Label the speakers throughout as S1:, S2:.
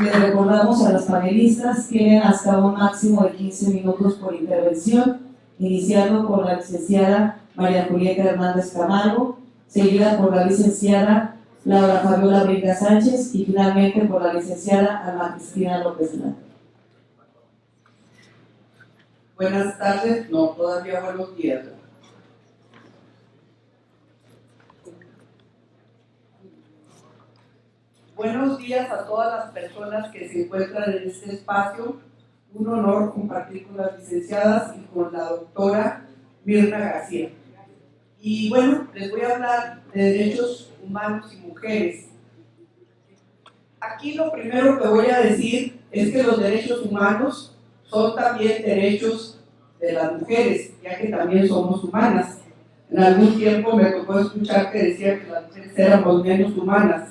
S1: Les recordamos a las panelistas, tienen hasta un máximo de 15 minutos por intervención, iniciando por la licenciada María Julieta Hernández Camargo, seguida por la licenciada Laura Fabiola Brinca Sánchez y finalmente por la licenciada Alma Cristina López Lara.
S2: Buenas tardes, no, todavía buenos días. Buenos días a todas las personas que se encuentran en este espacio. Un honor compartir con las licenciadas y con la doctora Mirna García. Y bueno, les voy a hablar de derechos humanos y mujeres. Aquí lo primero que voy a decir es que los derechos humanos son también derechos de las mujeres, ya que también somos humanas. En algún tiempo me tocó escuchar que decía que las mujeres éramos menos humanas.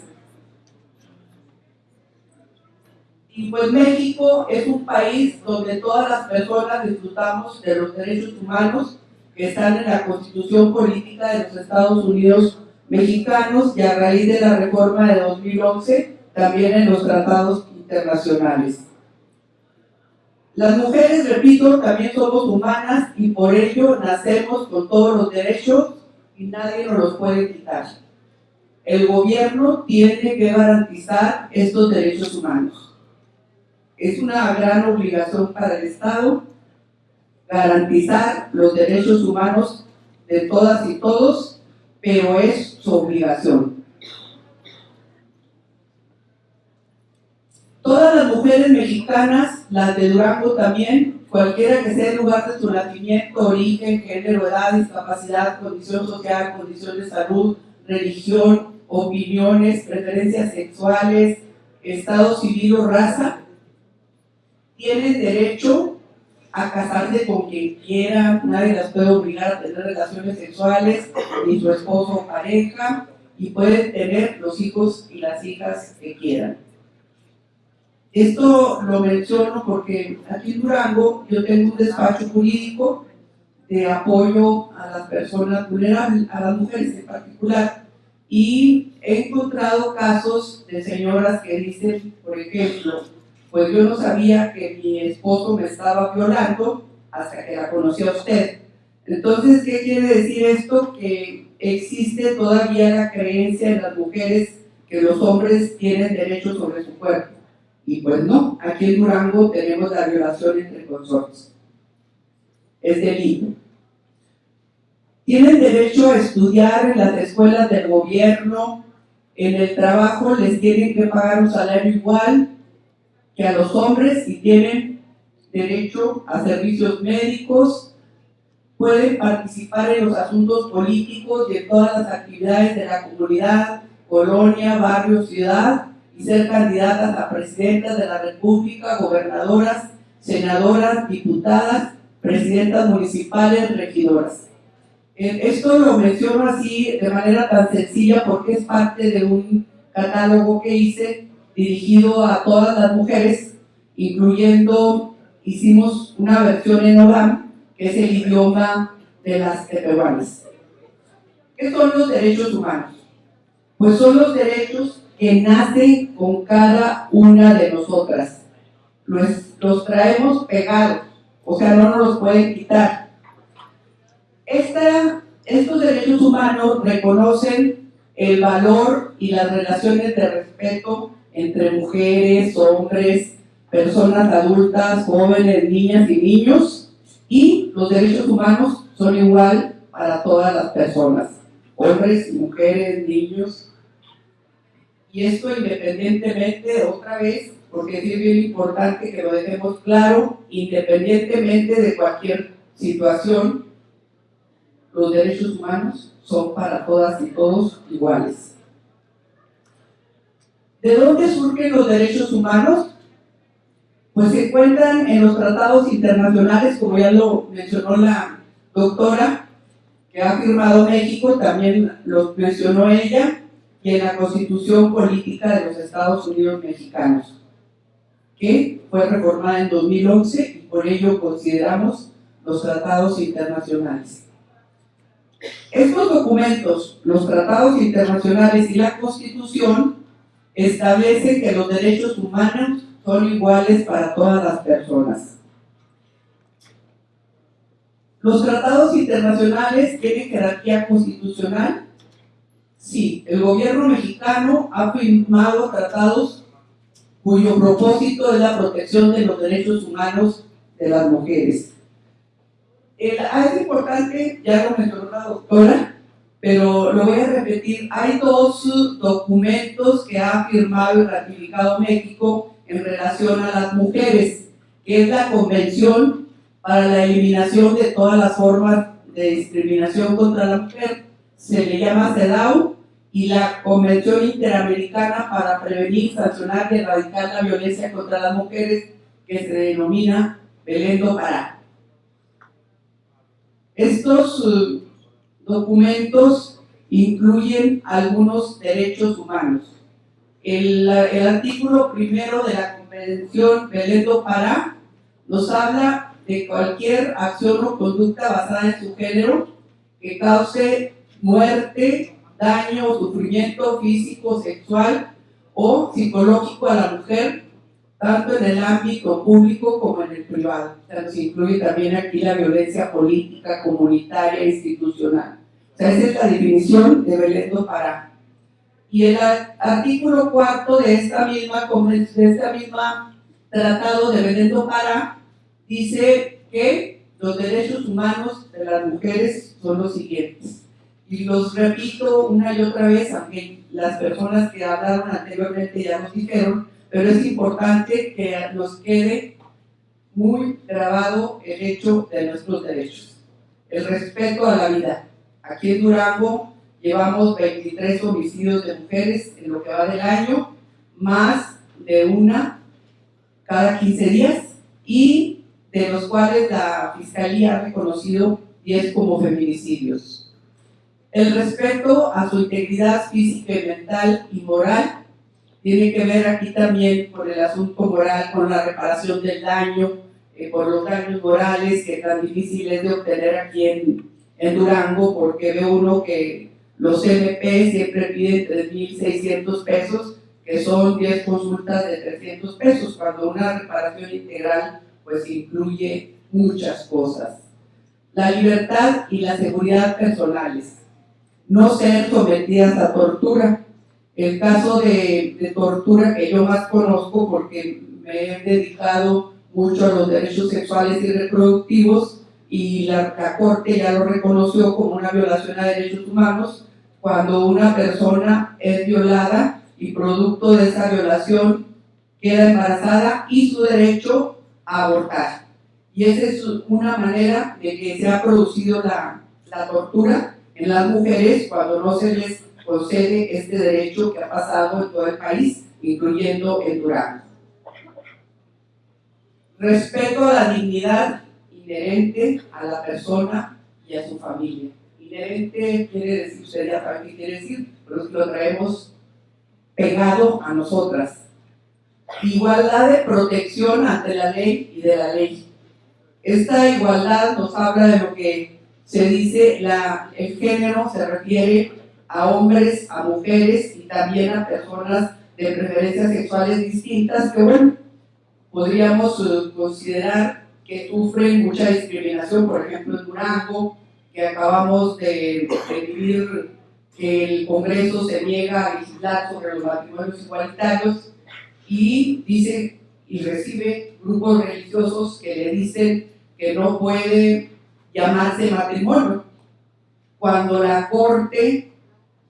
S2: Y pues México es un país donde todas las personas disfrutamos de los derechos humanos que están en la Constitución Política de los Estados Unidos Mexicanos y a raíz de la reforma de 2011 también en los tratados internacionales. Las mujeres, repito, también somos humanas y por ello nacemos con todos los derechos y nadie nos los puede quitar. El gobierno tiene que garantizar estos derechos humanos. Es una gran obligación para el Estado garantizar los derechos humanos de todas y todos, pero es su obligación. Todas las mujeres mexicanas, las de Durango también, cualquiera que sea el lugar de su nacimiento, origen, género, edad, discapacidad, condición social, condición de salud, religión, opiniones, preferencias sexuales, estado civil o raza, tienen derecho a casarse con quien quiera, nadie las puede obligar a tener relaciones sexuales, ni su esposo o pareja, y pueden tener los hijos y las hijas que quieran. Esto lo menciono porque aquí en Durango yo tengo un despacho jurídico de apoyo a las personas vulnerables, a las mujeres en particular, y he encontrado casos de señoras que dicen, por ejemplo, pues yo no sabía que mi esposo me estaba violando hasta que la conocí a usted. Entonces, ¿qué quiere decir esto? Que existe todavía la creencia en las mujeres que los hombres tienen derecho sobre su cuerpo. Y pues no, aquí en Durango tenemos la violación entre consortes. Es delito. Tienen derecho a estudiar en las escuelas del gobierno, en el trabajo les tienen que pagar un salario igual, que a los hombres si tienen derecho a servicios médicos, pueden participar en los asuntos políticos y en todas las actividades de la comunidad, colonia, barrio, ciudad, y ser candidatas a presidentas de la República, gobernadoras, senadoras, diputadas, presidentas municipales, regidoras. Eh, esto lo menciono así de manera tan sencilla porque es parte de un catálogo que hice dirigido a todas las mujeres, incluyendo, hicimos una versión en ORAM, que es el idioma de las peruanas. ¿Qué son los derechos humanos? Pues son los derechos que nacen con cada una de nosotras. Los, los traemos pegados, o sea, no nos los pueden quitar. Esta, estos derechos humanos reconocen el valor y las relaciones de respeto entre mujeres, hombres, personas adultas, jóvenes, niñas y niños, y los derechos humanos son igual para todas las personas, hombres, mujeres, niños, y esto independientemente, otra vez, porque es bien importante que lo dejemos claro, independientemente de cualquier situación, los derechos humanos son para todas y todos iguales. ¿De dónde surgen los derechos humanos? Pues se encuentran en los tratados internacionales, como ya lo mencionó la doctora, que ha firmado México, también lo mencionó ella, y en la Constitución Política de los Estados Unidos Mexicanos, que fue reformada en 2011 y por ello consideramos los tratados internacionales. Estos documentos, los tratados internacionales y la Constitución, establece que los derechos humanos son iguales para todas las personas. ¿Los tratados internacionales tienen jerarquía constitucional? Sí, el gobierno mexicano ha firmado tratados cuyo propósito es la protección de los derechos humanos de las mujeres. Ah, es importante, ya lo mencionó la doctora, pero lo voy a repetir, hay dos documentos que ha firmado y ratificado México en relación a las mujeres, que es la Convención para la Eliminación de todas las formas de discriminación contra la mujer, se le llama CEDAW, y la Convención Interamericana para Prevenir, Sancionar y Erradicar la Violencia contra las Mujeres, que se denomina Belén Pará. Estos uh, documentos incluyen algunos derechos humanos. El, artículo primero de la Convención Belén do Pará nos habla de cualquier acción o conducta basada en su género que cause muerte, daño o sufrimiento físico, sexual o psicológico a la mujer, tanto en el ámbito público como en el privado. O sea, se incluye también aquí la violencia política, comunitaria institucional. Esa es la definición de Belén do Pará. Y el artículo cuarto de esta misma, de esta misma tratado de Belén do Pará dice que los derechos humanos de las mujeres son los siguientes y los repito una y otra vez, aunque las personas que hablaron anteriormente ya nos dijeron, pero es importante que nos quede muy grabado el hecho de nuestros derechos. El respeto a la vida. Aquí en Durango llevamos 23 homicidios de mujeres en lo que va del año, más de una cada 15 días, y de los cuales la Fiscalía ha reconocido 10 como feminicidios. El respeto a su integridad física y mental y moral tiene que ver aquí también con el asunto moral, con la reparación del daño, eh, por los daños morales que tan difícil es de obtener aquí en, en Durango, porque ve uno que los MP siempre piden 3.600 pesos, que son 10 consultas de 300 pesos, cuando una reparación integral pues incluye muchas cosas. La libertad y la seguridad personales no ser sometidas a tortura. El caso de, tortura que yo más conozco porque me he dedicado mucho a los derechos sexuales y reproductivos y la, la, Corte ya lo reconoció como una violación a derechos humanos cuando una persona es violada y producto de esa violación queda embarazada y su derecho a abortar. Y esa es una manera de que se ha producido la, la tortura en las mujeres cuando no se les concede este derecho que ha pasado en todo el país, incluyendo en Durango. Respeto a la dignidad inherente a la persona y a su familia. Inherente quiere decir, usted ya sabe qué quiere decir, pero es que lo traemos pegado a nosotras. Igualdad de protección ante la ley y de la ley. Esta igualdad nos habla de lo que se dice la, el género se refiere a hombres, a mujeres y también a personas de preferencias sexuales distintas que, bueno, podríamos considerar que sufren mucha discriminación, por ejemplo en Durango, que acabamos de, vivir que el Congreso se niega a legislar sobre los matrimonios igualitarios y dice y recibe grupos religiosos que le dicen que no puede llamarse matrimonio, cuando la corte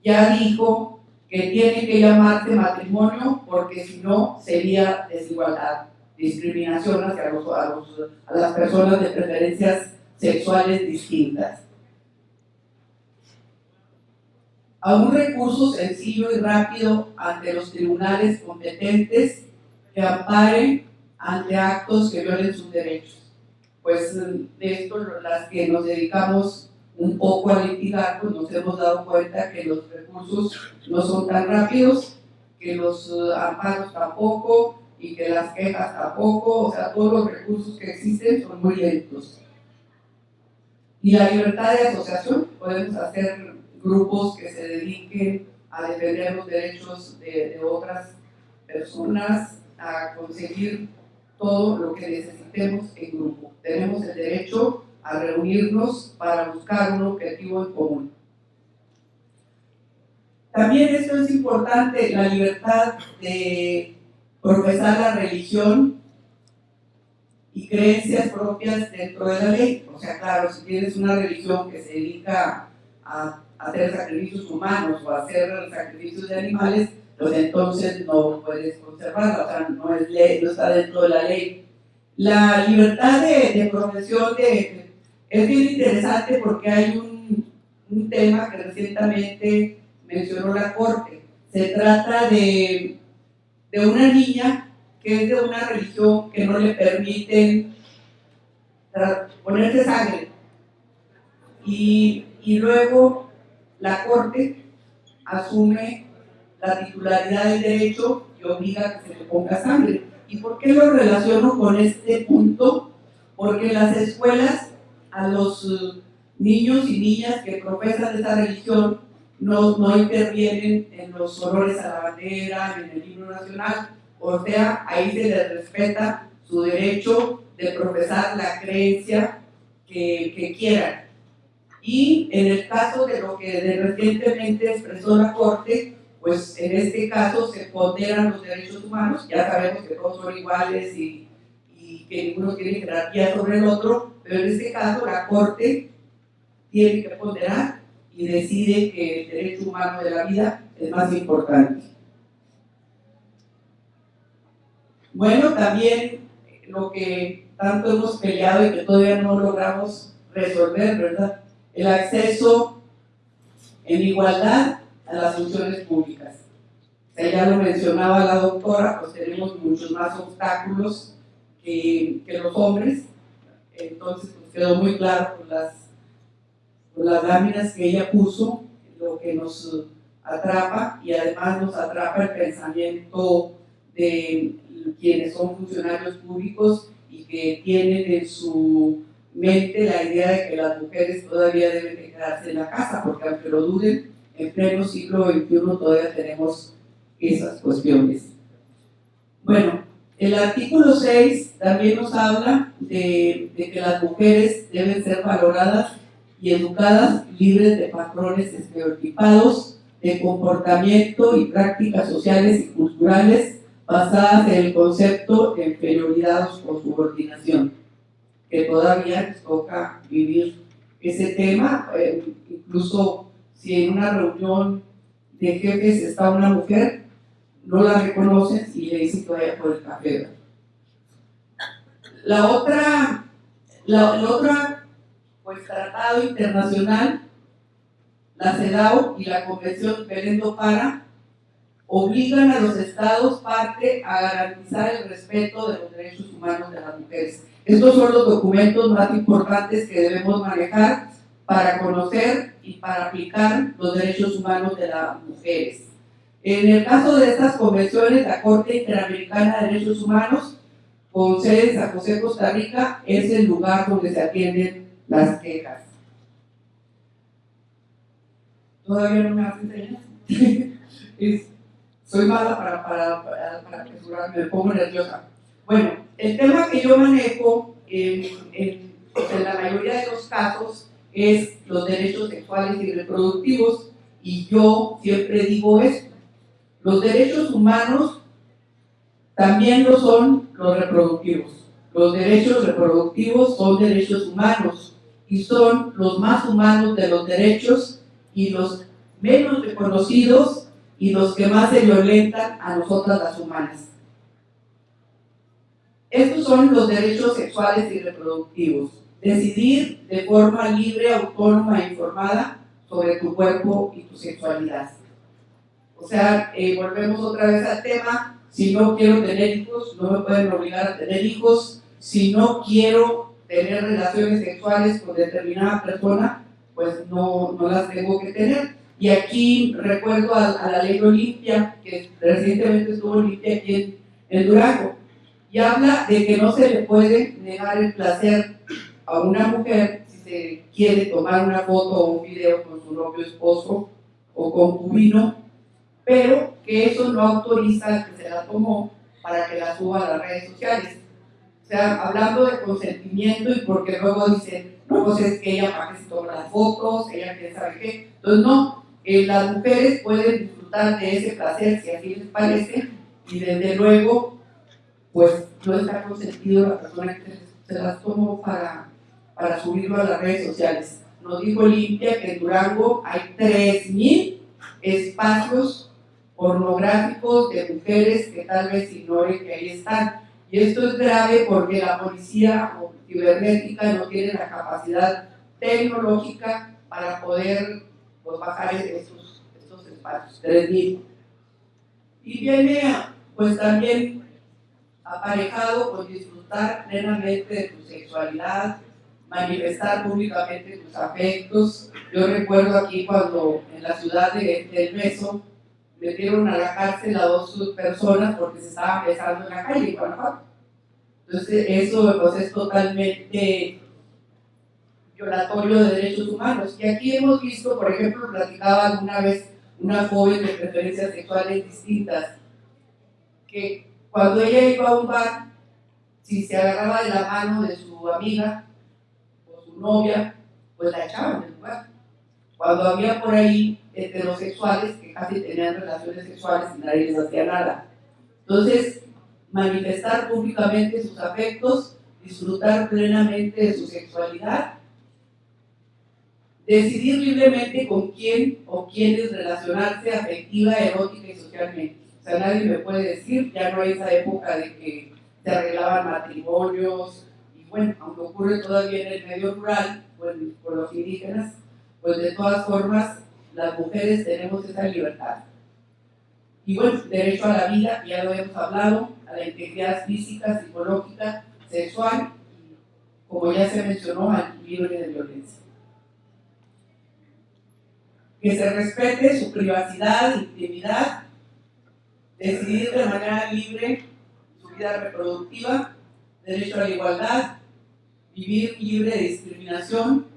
S2: ya dijo que tiene que llamarse matrimonio porque si no sería desigualdad, discriminación hacia los, a, las personas de preferencias sexuales distintas. A un recurso sencillo y rápido ante los tribunales competentes que amparen ante actos que violen sus derechos pues de esto las que nos dedicamos un poco a litigar, pues nos hemos dado cuenta que los recursos no son tan rápidos, que los eh, amparos tampoco y que las quejas tampoco, o sea, todos los recursos que existen son muy lentos. Y la libertad de asociación, podemos hacer grupos que se dediquen a defender los derechos de, de otras personas a conseguir todo lo que necesitemos en grupo. Tenemos el derecho a reunirnos para buscar un objetivo en común. También esto es importante, la libertad de profesar la religión y creencias propias dentro de la ley. O sea, claro, si tienes una religión que se dedica a hacer sacrificios humanos o a hacer sacrificios de animales, pues entonces no puedes conservarla, o sea, no, está dentro de la ley. La libertad de, profesión de, es bien interesante porque hay un, un tema que recientemente mencionó la Corte. Se trata de, de una niña que es de una religión que no le permiten ponerse sangre. Y, y luego la Corte asume la titularidad del derecho y obliga que se le ponga sangre. ¿Y por qué lo relaciono con este punto? Porque las escuelas a los eh, niños y niñas que profesan esa religión no, no intervienen en los honores a la bandera, en el himno nacional, o sea, ahí se les respeta su derecho de profesar la creencia que, quieran. Y en el caso de lo que recientemente expresó la Corte, pues en este caso se ponderan los derechos humanos, ya sabemos que todos son iguales y, y que ninguno tiene jerarquía sobre el otro, pero en este caso la Corte tiene que ponderar y decide que el derecho humano de la vida es más importante. Bueno, también lo que tanto hemos peleado y que todavía no logramos resolver, ¿verdad? El acceso en igualdad a las funciones públicas. ya lo mencionaba la doctora, pues tenemos muchos más obstáculos que, los hombres, entonces pues quedó muy claro con las, las láminas que ella puso, lo que nos atrapa y además nos atrapa el pensamiento de quienes son funcionarios públicos y que tienen en su mente la idea de que las mujeres todavía deben quedarse en la casa, porque aunque lo duden, en pleno siglo XXI todavía tenemos esas cuestiones. Bueno, el artículo 6 también nos habla de, de, que las mujeres deben ser valoradas y educadas libres de patrones estereotipados de comportamiento y prácticas sociales y culturales basadas en el concepto de inferioridad o subordinación, que todavía les toca vivir ese tema, eh, incluso si en una reunión de jefes está una mujer, no la reconocen y le dicen que vaya por el café. La otra, la, otra pues, tratado internacional, la CEDAW y la Convención Perendo Para, obligan a los estados parte a garantizar el respeto de los derechos humanos de las mujeres. Estos son los documentos más importantes que debemos manejar para conocer y para aplicar los derechos humanos de las mujeres. En el caso de estas convenciones, la Corte Interamericana de Derechos Humanos, con sede en San José, Costa Rica, es el lugar donde se atienden las quejas. Todavía no me hacen señas. soy mala para, para, para, me pongo nerviosa. Bueno, el tema que yo manejo en, en la mayoría de los casos es los derechos sexuales y reproductivos y yo siempre digo esto. Los derechos humanos también lo son los reproductivos. Los derechos reproductivos son derechos humanos y son los más humanos de los derechos y los menos reconocidos y los que más se violentan a nosotras las humanas. Estos son los derechos sexuales y reproductivos decidir de forma libre, autónoma e informada sobre tu cuerpo y tu sexualidad. O sea, eh, volvemos otra vez al tema, si no quiero tener hijos, no me pueden obligar a tener hijos, si no quiero tener relaciones sexuales con determinada persona, pues no, no las tengo que tener. Y aquí recuerdo a, la ley Olimpia, que recientemente estuvo Olimpia aquí en, en Durango, y habla de que no se le puede negar el placer a una mujer si se quiere tomar una foto o un video con su novio esposo o concubino pero que eso no autoriza que se la tomó para que la suba a las redes sociales. O sea, hablando de consentimiento y porque luego dicen, no, pues es que ella para que se toma las fotos, ella quién sabe qué. Entonces, no, eh, las mujeres pueden disfrutar de ese placer si así les parece y desde luego, pues no está consentido la persona que se las tomó para, para subirlo a las redes sociales. Nos dijo Limpia que en Durango hay 3.000 espacios pornográficos de mujeres que tal vez ignoren que ahí están. Y esto es grave porque la policía cibernética no tiene la capacidad tecnológica para poder pues, bajar esos, esos espacios, 3.000. Y viene pues también aparejado con disfrutar plenamente de tu sexualidad, manifestar públicamente tus afectos. Yo recuerdo aquí cuando en la ciudad de, del Meso metieron a la cárcel a dos personas porque se estaban besando en la calle en Guanajuato. Entonces eso pues, es totalmente violatorio de derechos humanos. Y aquí hemos visto, por ejemplo, platicaba alguna vez una joven de preferencias sexuales distintas, que cuando ella iba a un bar, si se agarraba de la mano de su amiga o su novia, pues la echaban del lugar. Cuando había por ahí heterosexuales que casi tenían relaciones sexuales y nadie les hacía nada. Entonces, manifestar públicamente sus afectos, disfrutar plenamente de su sexualidad, decidir libremente con quién o quiénes relacionarse afectiva, erótica y socialmente. O sea, nadie me puede decir, ya no hay esa época de que se arreglaban matrimonios, y bueno, aunque ocurre todavía en el medio rural, pues, por los indígenas, pues de todas formas las mujeres tenemos esa libertad. Y bueno, derecho a la vida, ya lo hemos hablado, a la integridad física, psicológica, sexual, y como ya se mencionó, al libre de violencia. Que se respete su privacidad, intimidad, decidir de manera libre su vida reproductiva, derecho a la igualdad, vivir libre de discriminación,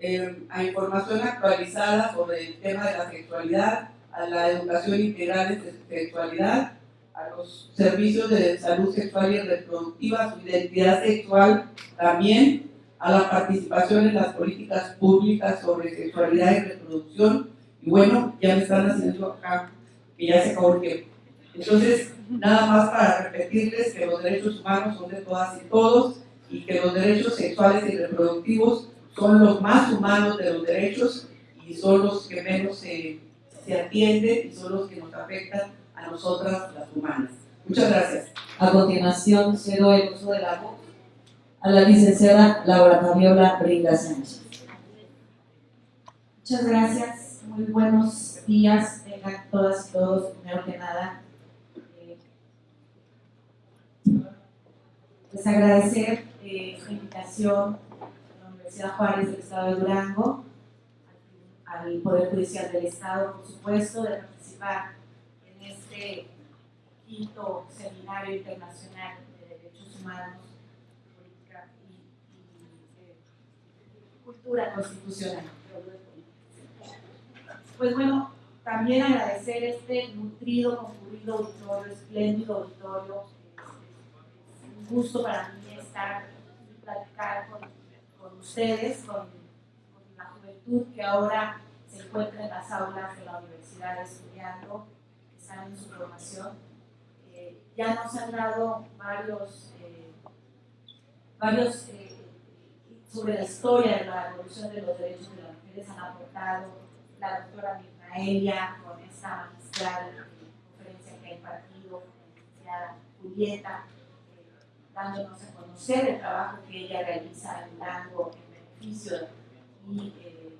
S2: eh, a información actualizada sobre el tema de la sexualidad, a la educación integral de sexualidad, a los servicios de salud sexual y reproductiva, su identidad sexual también, a la participación en las políticas públicas sobre sexualidad y reproducción. Y bueno, ya me están haciendo acá que ya se acabó el tiempo. Entonces, nada más para repetirles que los derechos humanos son de todas y todos y que los derechos sexuales y reproductivos son los más humanos de los derechos y son los que menos se, se atienden y son los que nos afectan a nosotras las humanas. Muchas gracias.
S1: A continuación, cedo el uso de la voz a la licenciada Laura Fabiola Brinda Sánchez.
S3: Muchas gracias, muy buenos días, tengan todas y todos, primero que nada. Eh, pues agradecer eh, su invitación Universidad Juárez del Estado de Durango, al Poder Judicial del Estado, por supuesto, de participar en este quinto seminario internacional de derechos humanos, política y, eh, cultura constitucional. Pues bueno, también agradecer este nutrido, concurrido auditorio, espléndido auditorio. Es, un gusto para mí estar y platicar con ustedes, con, la juventud que ahora se encuentra en las aulas de la universidad estudiando, que están en su formación. Eh, ya nos han dado varios, eh, varios eh, sobre la historia de la evolución de los derechos de las mujeres, han aportado la doctora Mirnaelia con esta magistral conferencia que ha impartido, la licenciada Julieta, dándonos a conocer el trabajo que ella realiza Durango en beneficio y eh,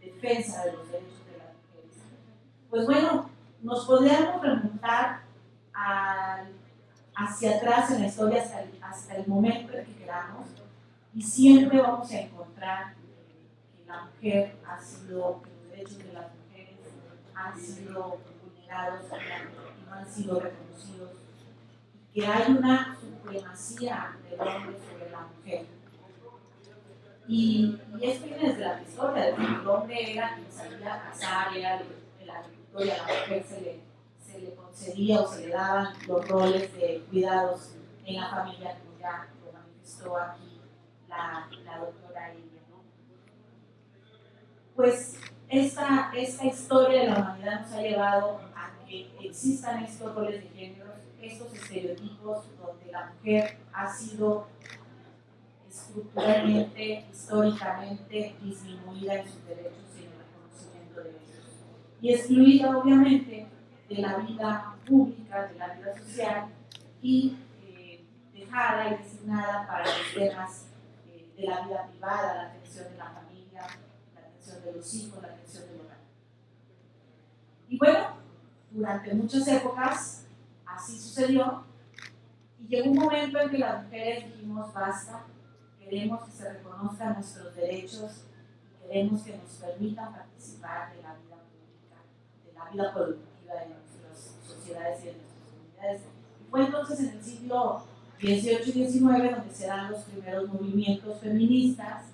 S3: en defensa de los derechos de las mujeres. Pues bueno, nos podríamos preguntar hacia atrás en la historia hasta el, hasta el momento en que queramos y siempre vamos a encontrar que la mujer ha sido, que los derechos de las mujeres han sido vulnerados y no han sido reconocidos que hay una supremacía del hombre sobre la mujer. Y, esto viene desde la historia, de que el hombre era quien salía a cazar, era el, agricultor y a la mujer se le, concedía o se le daban los roles de cuidados en la familia, como ya lo manifestó aquí la, doctora Ilia. ¿no? Pues esta, esta historia de la humanidad nos ha llevado a que existan estos roles de género, estos estereotipos donde la mujer ha sido estructuralmente, históricamente disminuida en sus derechos y en el reconocimiento de ellos. Y excluida obviamente de la vida pública, de la vida social y eh, dejada y designada para los temas eh, de la vida privada, la atención de la familia, la atención de los hijos, la atención del hogar. Y bueno, durante muchas épocas así sucedió y llegó un momento en que las mujeres dijimos basta, queremos que se reconozcan nuestros derechos y queremos que nos permitan participar de la vida pública, de la vida productiva de nuestras sociedades y de nuestras comunidades. Y fue entonces en el siglo XVIII y XIX donde se dan los primeros movimientos feministas,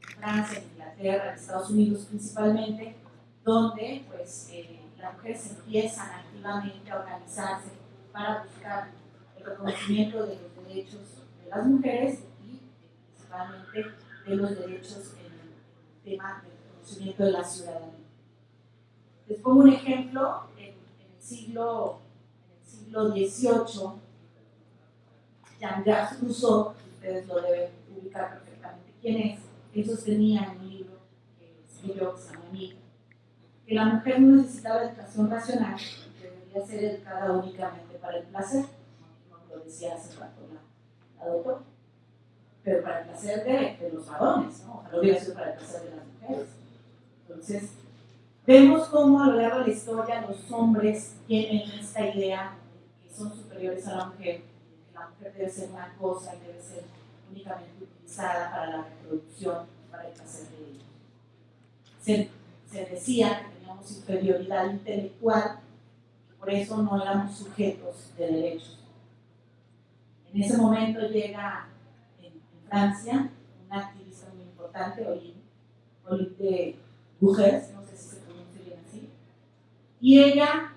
S3: Francia, en Inglaterra, en Estados Unidos principalmente, donde pues eh, las mujeres empiezan activamente a organizarse para buscar el reconocimiento de los derechos de las mujeres principalmente de los derechos en el tema del reconocimiento de la ciudadanía. Les pongo un ejemplo, en, en el, siglo, en el siglo XVIII, Jean-Jacques Rousseau, ustedes lo deben ubicar perfectamente quién es, él sostenía en un libro que escribió, Emile, que la mujer no necesitaba educación racional, que debería ser educada únicamente para el placer, como lo decía hace rato la, la doctora pero para el placer de, de los varones, ¿no? Ojalá hubiera sido para el placer de las mujeres. Entonces, vemos cómo a lo largo de la historia los hombres tienen esta idea de que son superiores a la mujer, que la mujer debe ser una cosa y debe ser únicamente utilizada para la reproducción, para el placer de ellos. Se, se decía que teníamos inferioridad intelectual, por eso no éramos sujetos de derechos. En ese momento llega Francia, una activista muy importante, Olive Bourges, no sé si se pronuncia bien así, y ella,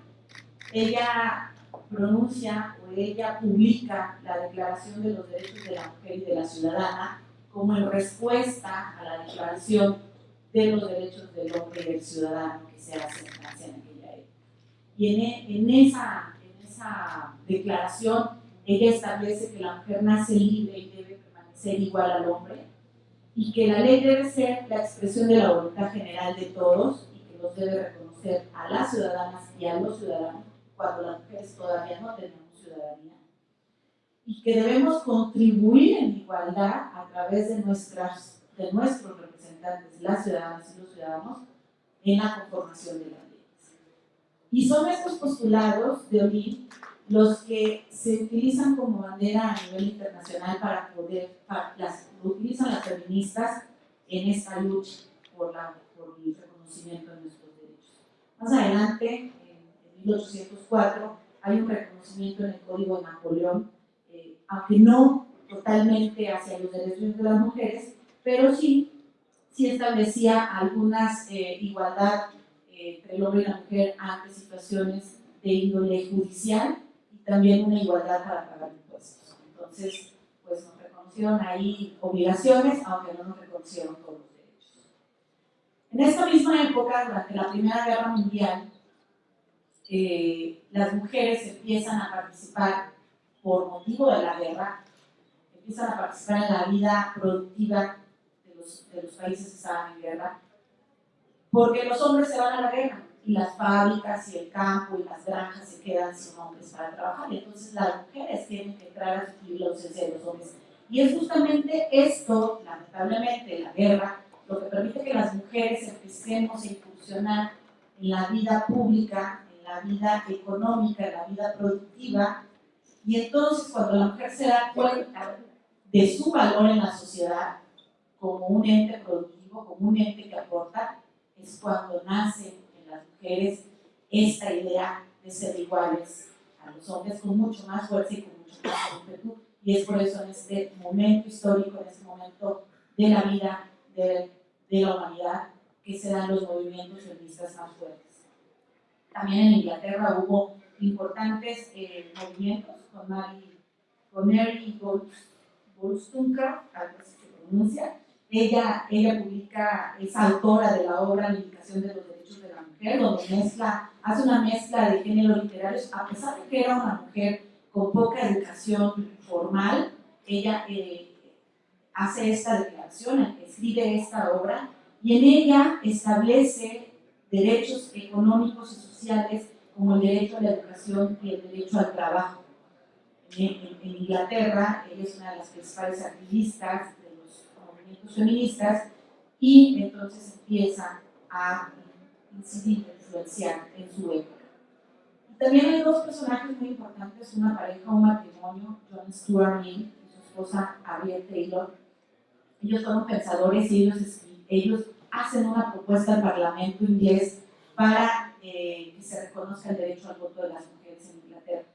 S3: ella pronuncia o ella publica la Declaración de los Derechos de la Mujer y de la Ciudadana como en respuesta a la Declaración de los Derechos del Hombre y del Ciudadano que se hace en Francia en. Y en, esa, en esa declaración ella establece que la mujer nace libre y debe ser igual al hombre y que la ley debe ser la expresión de la voluntad general de todos y que los debe reconocer a las ciudadanas y a los ciudadanos cuando las mujeres todavía no tenemos ciudadanía y que debemos contribuir en igualdad a través de, nuestras, de nuestros representantes, las ciudadanas y los ciudadanos, en la conformación de leyes. Y son estos postulados de Odín los que se utilizan como bandera a nivel internacional para poder, las, lo utilizan las feministas en esta lucha por, la, por el reconocimiento de nuestros derechos. Más adelante, en 1804, hay un reconocimiento en el Código de Napoleón, eh, aunque no totalmente hacia los derechos de las mujeres, pero sí, sí establecía algunas eh, igualdad entre el hombre y la mujer ante situaciones de índole judicial también una igualdad para pagar impuestos. Entonces, pues nos reconocieron ahí obligaciones, aunque no nos reconocieron todos los derechos. En esta misma época, durante la Primera Guerra Mundial, eh, las mujeres empiezan a participar por motivo de la guerra, empiezan a participar en la vida productiva de los, de los países que estaban en guerra, porque los hombres se van a la guerra y las fábricas y el campo y las granjas se quedan sin hombres para trabajar. Y entonces las mujeres tienen que entrar a sustituir la ausencia de los hombres. Y es justamente esto, lamentablemente, la guerra, lo que permite que las mujeres empecemos a incursionar en la vida pública, en la vida económica, en la vida productiva. Y entonces cuando la mujer se da cuenta de su valor en la sociedad como un ente productivo, como un ente que aporta, es cuando nace mujeres esta idea de ser iguales a los hombres con mucho más fuerza y con mucho más ímpetu. Y es por eso en este momento histórico, en este momento de la vida de, la humanidad que se dan los movimientos feministas más fuertes. También en Inglaterra hubo importantes eh, movimientos con Mary, con Mary Wollstonecraft, algo así se pronuncia. Ella, ella publica, es autora de la obra Limitación de los Derechos de la Mujer, donde mezcla, hace una mezcla de géneros literarios, a pesar de que era una mujer con poca educación formal, ella eh, hace esta declaración, escribe esta obra, y en ella establece derechos económicos y sociales como el derecho a la educación y el derecho al trabajo. En, Inglaterra, ella es una de las principales activistas movimientos feministas y entonces empieza a incidir, influenciar en su época. También hay dos personajes muy importantes, una pareja, un matrimonio, John Stuart Mill y su esposa Harriet Taylor. Ellos fueron pensadores y ellos, ellos hacen una propuesta al Parlamento inglés para eh, que se reconozca el derecho al voto de las mujeres en Inglaterra.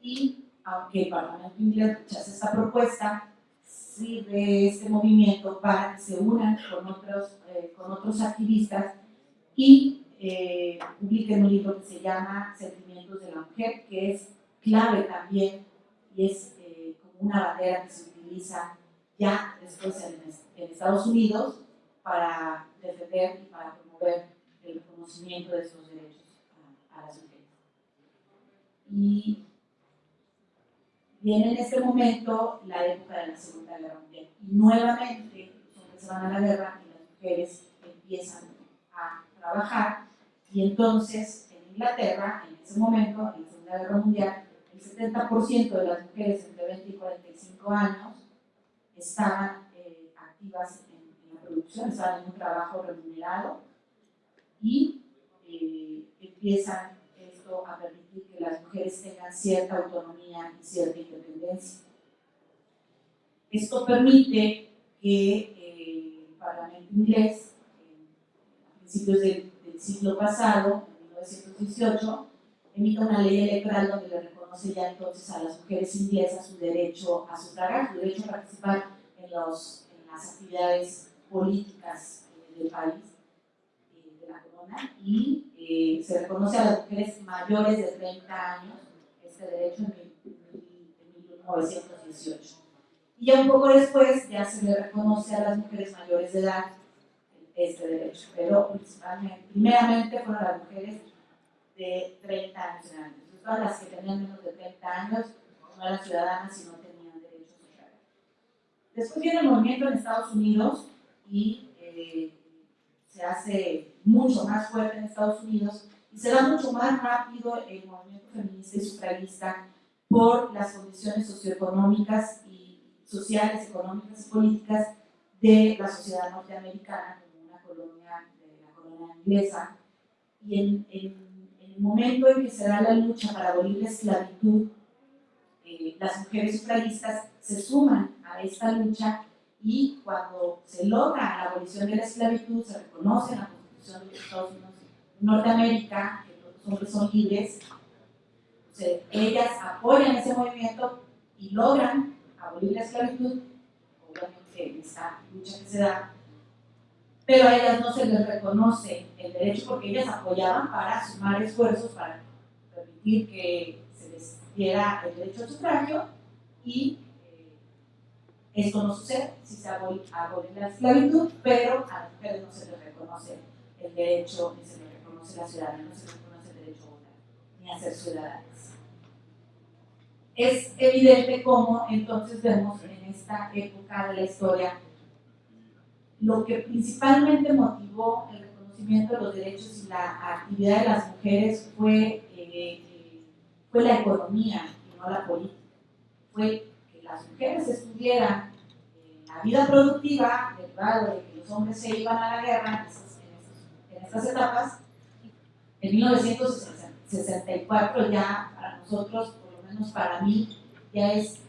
S3: Y aunque el Parlamento inglés rechaza esta propuesta, sirve este movimiento para que se unan con otros, eh, con otros activistas y eh, publiquen un libro que se llama Sentimientos de la Mujer, que es clave también y es como una bandera que se utiliza ya después en, en Estados Unidos para defender y para promover el reconocimiento de estos derechos a, las mujeres. Y viene en este momento la época de la Segunda Guerra Mundial. Y nuevamente se van a la guerra y las mujeres empiezan a trabajar. Y entonces en Inglaterra, en ese momento, en la Segunda Guerra Mundial, el 70% de las mujeres entre 20 y 45 años estaban eh, activas en, en la producción, estaban en un trabajo remunerado y eh, empiezan esto a permitir que las mujeres tengan cierta autonomía y cierta independencia. Esto permite que eh, el Parlamento inglés, a principios del, siglo pasado, en 1918, emita una ley electoral donde le reconoce ya entonces a las mujeres inglesas su derecho a sufragar, su derecho a participar en, los, en las actividades políticas eh, del país y eh, se reconoce a las mujeres mayores de 30 años este derecho en, 1918. Y ya un poco después ya se le reconoce a las mujeres mayores de edad este derecho, pero principalmente, primeramente fueron las mujeres de 30 años en. Todas las que tenían menos de 30 años no eran ciudadanas y no tenían derechos sociales. Después viene el movimiento en Estados Unidos y eh, se hace mucho más fuerte en Estados Unidos y se da mucho más rápido el movimiento feminista y sufragista por las condiciones socioeconómicas y sociales, económicas y políticas de la sociedad norteamericana como una colonia de la colonia inglesa. Y en, el momento en que se da la lucha para abolir la esclavitud, eh, las mujeres sufragistas se suman a esta lucha y cuando se logra la abolición de la esclavitud, se reconoce en la Constitución de los Estados Unidos Norteamérica que los hombres son libres, ellas apoyan ese movimiento y logran abolir la esclavitud, obviamente en esta lucha que se da, pero a ellas no se les reconoce el derecho porque ellas apoyaban para sumar esfuerzos para permitir que se les diera el derecho al sufragio y esto no si se abole, la esclavitud, pero a las mujeres no se les reconoce el derecho, ni se les reconoce la ciudadanía, no se les reconoce el derecho a votar, ni a ser ciudadanas. Es evidente cómo entonces vemos en esta época de la historia lo que principalmente motivó el reconocimiento de los derechos y la actividad de las mujeres fue, eh, eh, fue la economía y no la política. Las mujeres estuvieran en la vida productiva, derivado de que los hombres se iban a la guerra en, estas etapas, en 1964 ya para nosotros, por lo menos para mí, ya es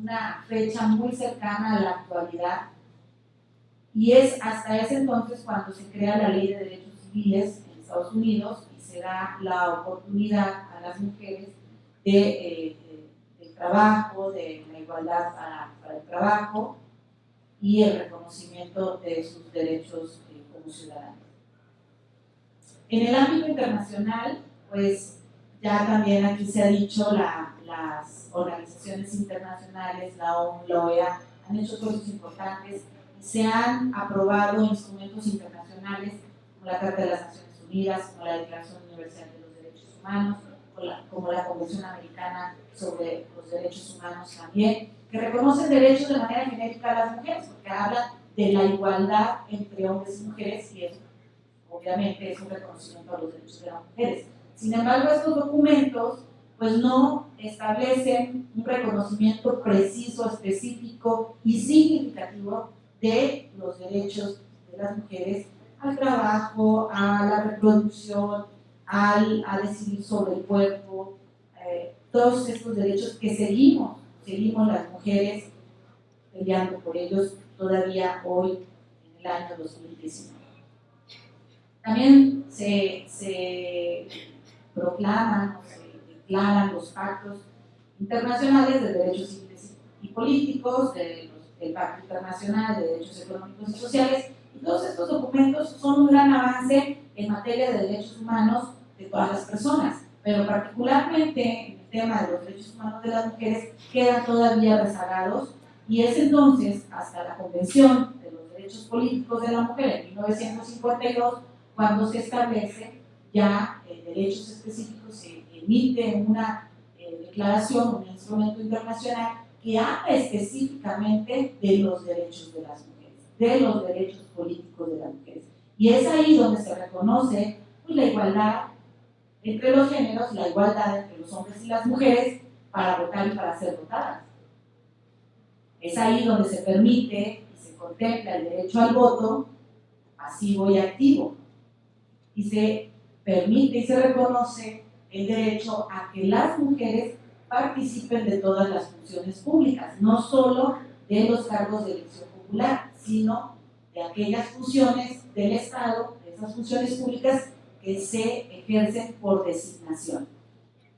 S3: una fecha muy cercana a la actualidad. Y es hasta ese entonces cuando se crea la ley de derechos civiles en Estados Unidos y se da la oportunidad a las mujeres de eh, trabajo, de la igualdad para, el trabajo y el reconocimiento de sus derechos eh, como ciudadanos. En el ámbito internacional, pues ya también aquí se ha dicho, las organizaciones internacionales, la ONU, la OEA, han hecho cosas importantes y se han aprobado instrumentos internacionales como la Carta de las Naciones Unidas, como la Declaración Universal de los Derechos Humanos, como la Convención Americana sobre los Derechos Humanos también, que reconocen derechos de manera genérica a las mujeres, porque habla de la igualdad entre hombres y mujeres y eso obviamente es un reconocimiento a los derechos de las mujeres. Sin embargo, estos documentos pues no establecen un reconocimiento preciso, específico y significativo de los derechos de las mujeres al trabajo, a la reproducción, al, a decidir sobre el cuerpo, eh, todos estos derechos que seguimos, seguimos las mujeres peleando por ellos todavía hoy en el año 2019. También se, se proclaman se declaran los pactos internacionales de derechos civiles y políticos, del Pacto Internacional de Derechos Económicos y Sociales, y todos estos documentos son un gran avance en materia de derechos humanos de todas las personas, pero particularmente en el tema de los derechos humanos de las mujeres quedan todavía rezagados y es entonces hasta la Convención de los Derechos Políticos de la Mujer en 1952 cuando se establece ya eh, derechos específicos, se emite una eh, declaración, un instrumento internacional que habla específicamente de los derechos de las mujeres, de los derechos políticos de las mujeres. Y es ahí donde se reconoce pues, la igualdad entre los géneros, la igualdad entre los hombres y las mujeres para votar y para ser votadas. Es ahí donde se permite y se contempla el derecho al voto pasivo y activo y se permite y se reconoce el derecho a que las mujeres participen de todas las funciones públicas, no solo de los cargos de elección popular, sino de aquellas funciones del Estado, de esas funciones públicas que se ejercen por designación.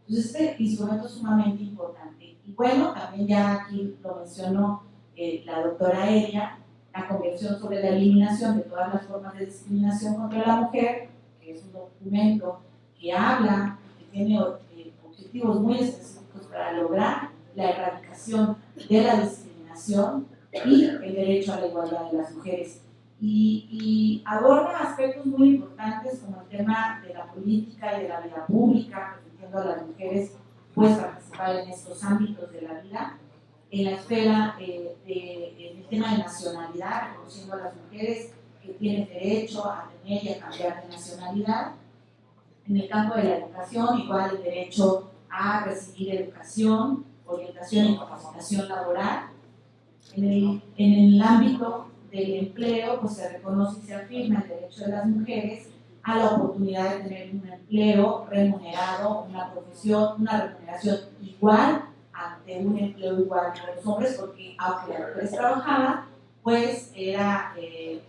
S3: Entonces, este instrumento es sumamente importante. Y bueno, también ya aquí lo mencionó eh, la doctora Elia, la Convención sobre la Eliminación de todas las formas de discriminación contra la mujer, es un documento que habla, que tiene eh, objetivos muy específicos para lograr la erradicación de la discriminación y el derecho a la igualdad de las mujeres. Y, aborda aspectos muy importantes como el tema de la política y de la vida pública, permitiendo a las mujeres pues, participar en estos ámbitos de la vida. En la esfera eh, del tema de nacionalidad, reconociendo a las mujeres que tienen derecho a tener y a cambiar de nacionalidad. En el campo de la educación, igual el derecho a recibir educación, orientación y capacitación laboral. En el, en el ámbito del empleo, pues se reconoce y se afirma el derecho de las mujeres a la oportunidad de tener un empleo remunerado, una profesión, una remuneración igual ante un empleo igual que los hombres, porque aunque las mujeres trabajaban, pues era eh,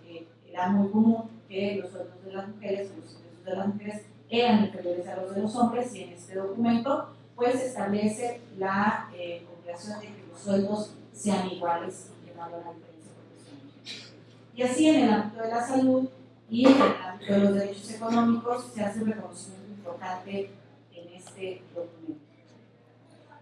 S3: era muy común que los sueldos de las mujeres los ingresos de las mujeres eran inferiores a los de los hombres y en este documento pues establece la eh, obligación de que los sueldos sean iguales y que no Y así en el ámbito de la salud y en el ámbito de los derechos económicos se hace un reconocimiento importante en este documento.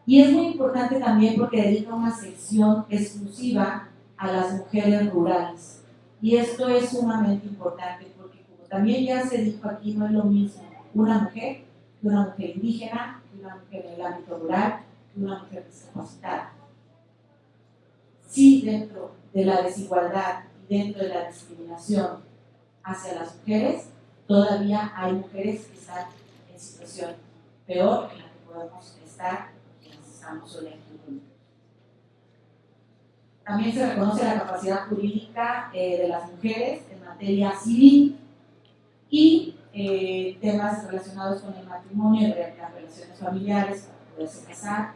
S3: Y es muy importante también porque dedica una sección exclusiva a las mujeres rurales y esto es sumamente importante porque como también ya se dijo aquí, no es lo mismo una mujer que una mujer indígena, que una mujer en el ámbito rural, que una mujer discapacitada. Sí, dentro de la desigualdad dentro de la discriminación hacia las mujeres, todavía hay mujeres que están en situación peor en la que podemos estar quienes estamos hoy aquí. También se reconoce la capacidad jurídica eh, de las mujeres en materia civil y eh, temas relacionados con el matrimonio las relaciones familiares para poderse casar,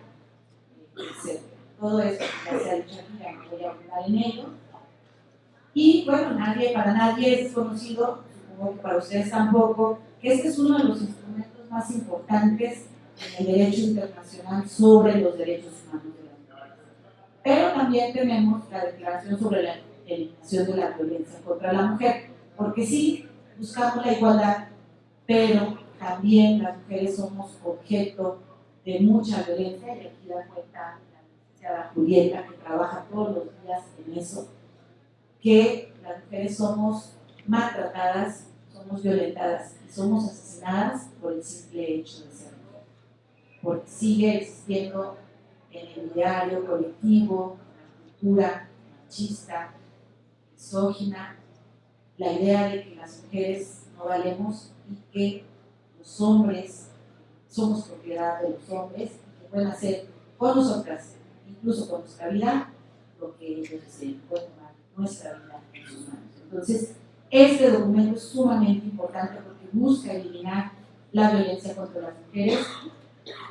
S3: etc. Todo eso ya se ha dicho aquí, ya no voy a hablar en ello. Y bueno, nadie, para nadie es desconocido, supongo que para ustedes tampoco, que este es uno de los instrumentos más importantes en el derecho internacional sobre los derechos humanos pero también tenemos la Declaración sobre el eliminación de la violencia contra la mujer. Porque sí, buscamos la igualdad, pero también las mujeres somos objeto de mucha violencia, y aquí da cuenta la licenciada Julieta, que trabaja todos los días en eso, que las mujeres somos maltratadas, somos violentadas y somos asesinadas por el simple hecho de ser mujer. Porque sigue existiendo en el diario colectivo, en la cultura machista, misógina, la idea de que las mujeres no valemos y que los hombres somos propiedad de los hombres y que pueden hacer con nosotras, incluso con nuestra vida, lo que ellos deseen, nuestra vida manos. Entonces, este documento es sumamente importante porque busca eliminar la violencia contra las mujeres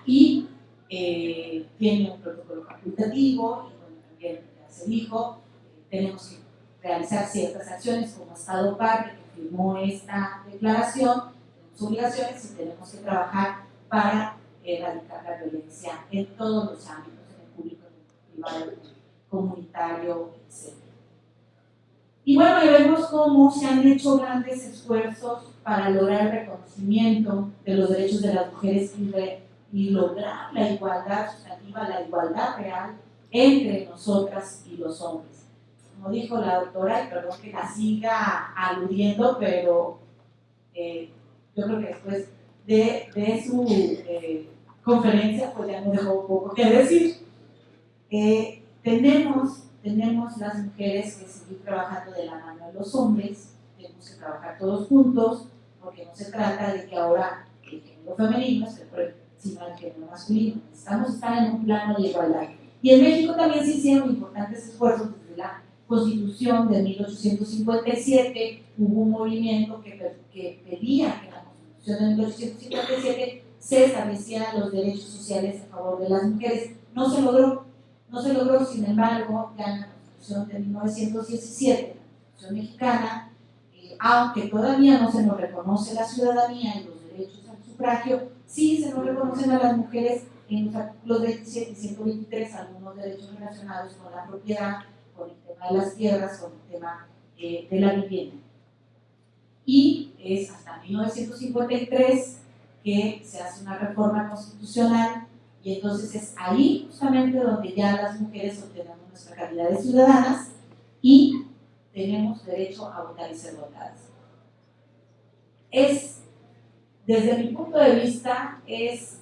S3: y eh, tiene un protocolo facultativo y bueno, también ya se dijo, eh, tenemos que realizar ciertas acciones como Estado parte que firmó esta declaración, tenemos obligaciones y tenemos que trabajar para erradicar la violencia en todos los ámbitos, en el público, en el privado, en el comunitario, etc. Y bueno, ahí vemos cómo se han hecho grandes esfuerzos para lograr el reconocimiento de los derechos de las mujeres y, re, y lograr la igualdad sustantiva, la igualdad real entre nosotras y los hombres. Como dijo la doctora, y perdón que la siga aludiendo, pero eh, yo creo que después de, de su eh, conferencia, pues ya nos dejó un poco que decir. Eh, tenemos tenemos las mujeres que seguir trabajando de la mano de los hombres, tenemos que trabajar todos juntos, porque no se trata de que ahora el género femenino sino el género masculino. Necesitamos estar en un plano de igualdad. Y en México también se hicieron importantes esfuerzos desde la Constitución de 1857, hubo un movimiento que, que pedía que en la Constitución de 1857 se establecieran los derechos sociales a favor de las mujeres. No se logró, no se logró, sin embargo, ya en la Constitución de 1917, la Constitución mexicana, eh, aunque todavía no se nos reconoce la ciudadanía y los derechos al sufragio, sí se nos reconocen a las mujeres en los artículos 27 y 123 algunos derechos relacionados con la propiedad, con el tema de las tierras, con el tema eh, de la vivienda. Y es hasta 1953 que se hace una reforma constitucional y entonces es ahí justamente donde ya las mujeres obtenemos nuestra calidad de ciudadanas y tenemos derecho a votar y ser votadas. Es, desde mi punto de vista, es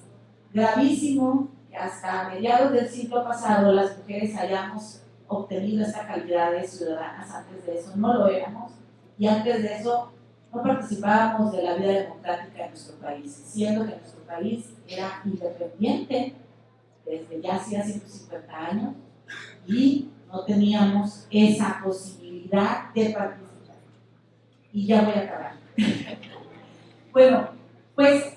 S3: gravísimo que hasta mediados del siglo pasado las mujeres hayamos obtenido esta calidad de ciudadanas, antes de eso no lo éramos, y antes de eso no participábamos de la vida democrática de nuestro país, siendo que nuestro país era independiente desde ya hacía 150 años y no teníamos esa posibilidad de participar. Y ya voy a acabar. bueno, pues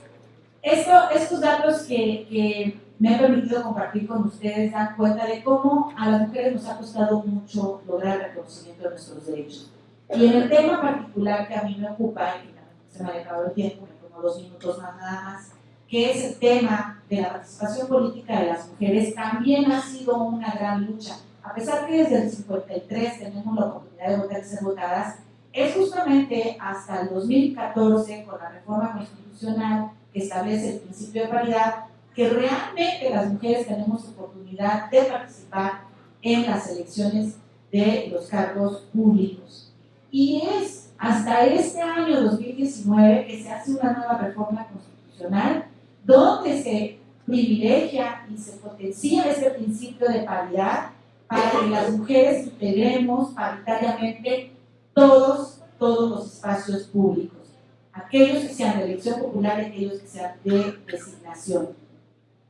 S3: esto, estos datos que, que me han permitido compartir con ustedes dan cuenta de cómo a las mujeres nos ha costado mucho lograr el reconocimiento de nuestros derechos. Y en el tema particular que a mí me ocupa, y se me ha acabado el tiempo, me tomo dos minutos más nada más, que es el tema de la participación política de las mujeres, también ha sido una gran lucha. A pesar que desde el 53 tenemos la oportunidad de votar y ser votadas, es justamente hasta el 2014, con la reforma constitucional que establece el principio de paridad, que realmente las mujeres tenemos oportunidad de participar en las elecciones de los cargos públicos. Y es hasta este año 2019 que se hace una nueva reforma constitucional donde se privilegia y se potencia ese principio de paridad para que las mujeres integremos paritariamente todos, todos los espacios públicos, aquellos que sean de elección popular y aquellos que sean de designación.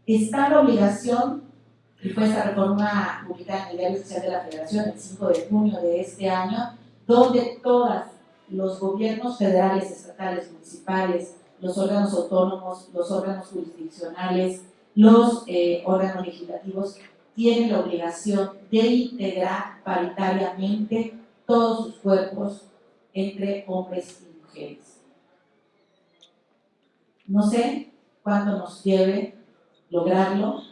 S3: Está la obligación, y fue esta reforma publicada en el Diario Oficial de la Federación el 5 de junio de este año, donde todos los gobiernos federales, estatales, municipales, los órganos autónomos, los órganos jurisdiccionales, los eh, órganos legislativos tienen la obligación de integrar paritariamente todos sus cuerpos entre hombres y mujeres. No sé cuánto nos lleve lograrlo.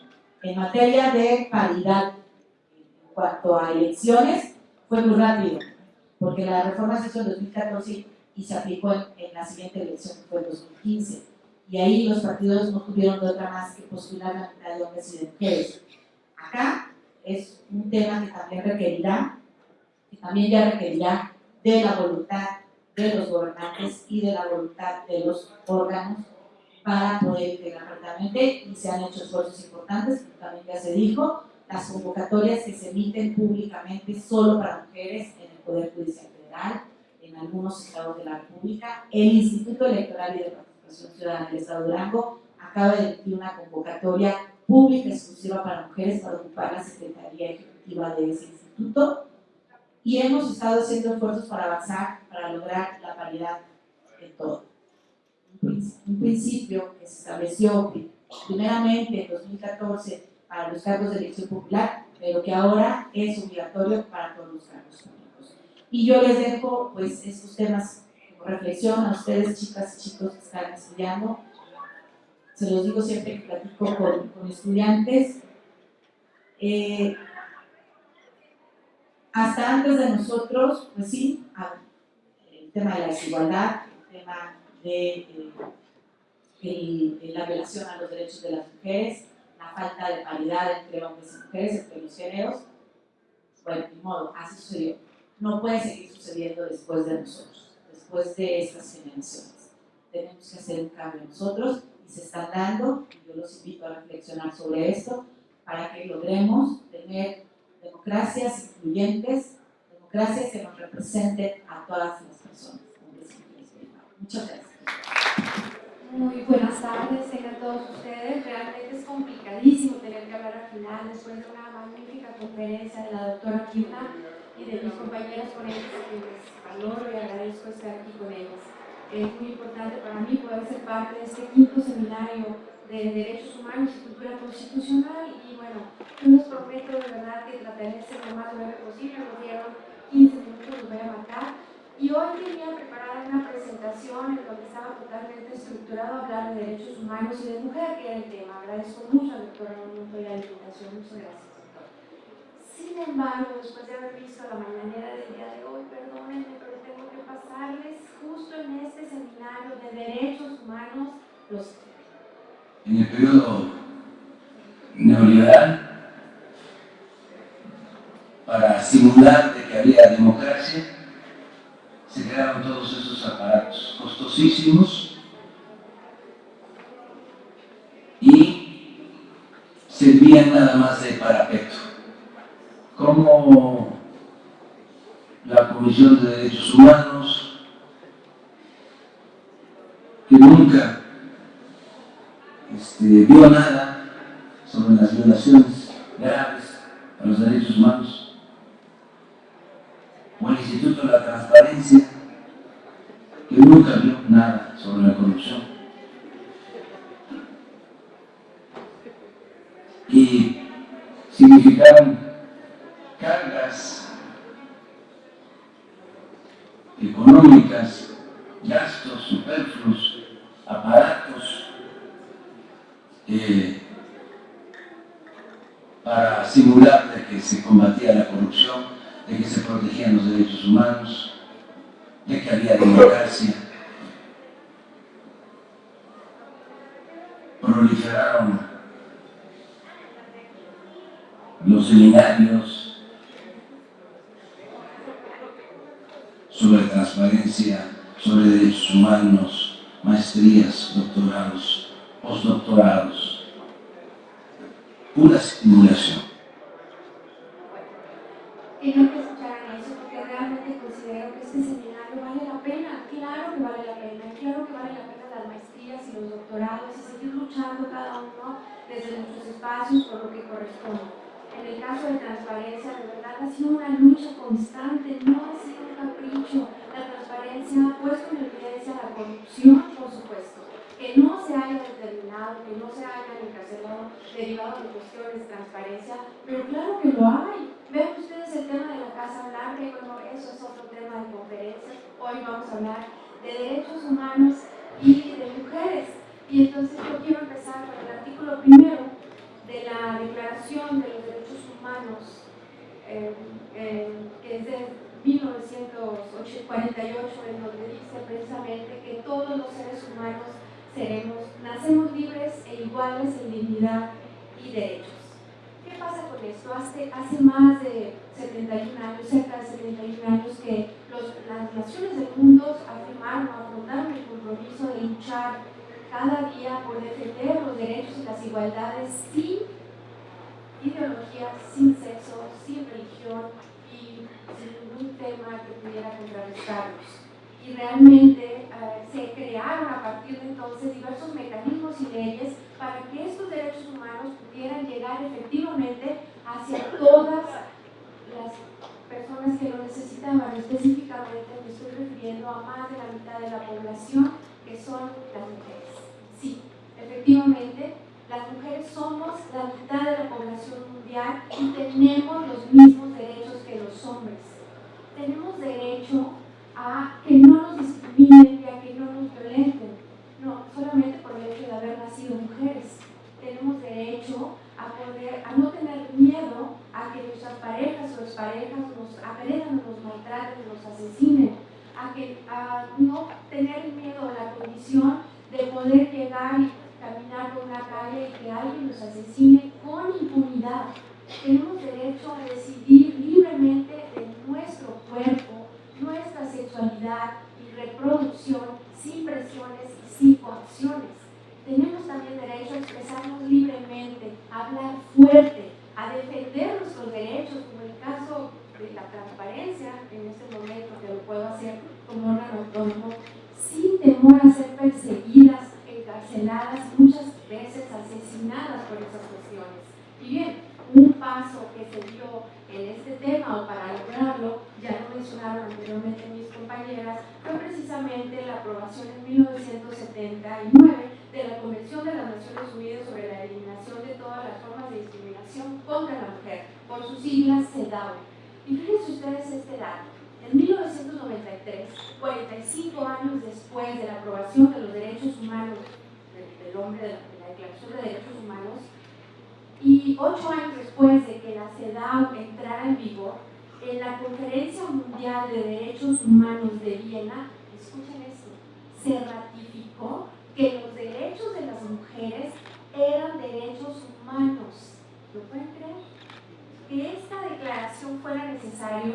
S3: En materia de paridad, en cuanto a elecciones, fue muy rápido, porque la reforma se hizo en 2014 y se aplicó en, en la siguiente elección, que fue en 2015. Y ahí los partidos no tuvieron de otra más que postular la mitad de hombres y de mujeres. Acá es un tema que también requerirá, que también ya requerirá de la voluntad de los gobernantes y de la voluntad de los órganos para poder integrar correctamente y se han hecho esfuerzos importantes, como también ya se dijo, las convocatorias que se emiten públicamente solo para mujeres Poder Judicial Federal, en algunos estados de la República, el Instituto Electoral y de Participación Ciudadana del Estado de Durango acaba de emitir una convocatoria pública exclusiva para mujeres para ocupar la Secretaría Ejecutiva de ese instituto y hemos estado haciendo esfuerzos para avanzar, para lograr la paridad en todo. Un principio que se estableció primeramente en 2014 para los cargos de elección popular, pero que ahora es obligatorio para todos los cargos. Y yo les dejo pues estos temas como reflexión a ustedes, chicas y chicos que están estudiando. Se los digo siempre que platico con, con estudiantes. Eh, hasta antes de nosotros, pues sí, el tema de la desigualdad, el tema de, eh, la violación a los derechos de las mujeres, la falta de paridad entre hombres y mujeres, entre los géneros, bueno, de modo, así sucedió. No puede seguir sucediendo después de nosotros, después de estas generaciones. Tenemos que hacer un cambio nosotros y se está dando, y yo los invito a reflexionar sobre esto, para que logremos tener democracias incluyentes, democracias que nos representen a todas las personas. Muchas gracias.
S4: Muy buenas tardes, tengan todos ustedes. Realmente es complicadísimo tener que hablar al final después de una magnífica conferencia de la doctora Kiuna y de mis compañeras con ellos, que les valoro y agradezco estar aquí con ellos. Es muy importante para mí poder ser parte de este quinto seminario de Derechos Humanos y Cultura Constitucional y bueno, les prometo de verdad que trataré de ser lo más breve posible, nos dieron 15 minutos, los voy a marcar y hoy tenía preparada una presentación en donde estaba totalmente estructurado hablar de derechos humanos y de mujer, que era el tema. Agradezco mucho al doctor Arnulfo y la invitación, muchas gracias. Sin embargo, después de haber visto la mañanera del día de hoy, perdónenme, pero tengo que pasarles justo en este seminario de derechos humanos los
S5: en el periodo neoliberal para simular de que había democracia se crearon todos esos aparatos costosísimos y servían nada más de parapeto como la Comisión de Derechos Humanos que nunca este, vio nada sobre las violaciones graves a los derechos humanos, o el Instituto de la Transparencia, que nunca vio nada sobre la corrupción.
S4: 1948, en donde dice precisamente que todos los seres humanos seremos, nacemos libres e iguales en dignidad y derechos. ¿Qué pasa con esto? Hace, hace más de 71 años, cerca de 71 años, que las naciones del mundo afirmaron, afrontaron el compromiso de luchar cada día por defender los derechos y las igualdades sin ideología, sin sexo, sin religión ningún tema que pudiera contrarrestarlos. Y realmente eh, se crearon a partir de entonces diversos mecanismos y leyes para que estos derechos humanos pudieran llegar efectivamente hacia todas las personas que lo necesitaban. Específicamente me estoy refiriendo a más de la mitad de la población que son las mujeres. Sí, efectivamente, las mujeres somos la mitad de la población mundial y tenemos los mismos derechos que los hombres. Tenemos derecho a que no nos discriminen y a que no nos violenten. No, solamente por el hecho de haber nacido mujeres. Tenemos derecho a, poder, a no tener miedo a que nuestras parejas o parejas nos agredan, nos maltraten, nos asesinen, a, que, a no tener miedo a la condición de poder llegar y caminar por una calle y que alguien nos asesine con impunidad. Tenemos derecho a decidir libremente cuerpo, nuestra sexualidad y reproducción sin presiones y sin coacciones. Tenemos también derecho a expresarnos libremente, a hablar fuerte, a defender nuestros derechos, como el caso de la transparencia en este momento, que lo puedo hacer como órgano autónomo, sin temor a ser perseguidas, encarceladas, muchas veces asesinadas por esas cuestiones. Y bien, un paso que se dio en este tema o para lograrlo, ya lo mencionaron anteriormente mis compañeras, fue precisamente la aprobación en 1979 de la Convención de las Naciones Unidas sobre la eliminación de todas las formas de discriminación contra la mujer, por sus siglas CEDAW. Y fíjense ustedes este dato. En 1993, 45 años después de la aprobación de los derechos humanos del, hombre, de la, Declaración de Derechos Humanos, y ocho años después de que la CEDAW entrara en vigor, en la Conferencia Mundial de Derechos Humanos de Viena, escuchen esto, se ratificó que los derechos de las mujeres eran derechos humanos. ¿Lo pueden creer? Que esta declaración fuera necesario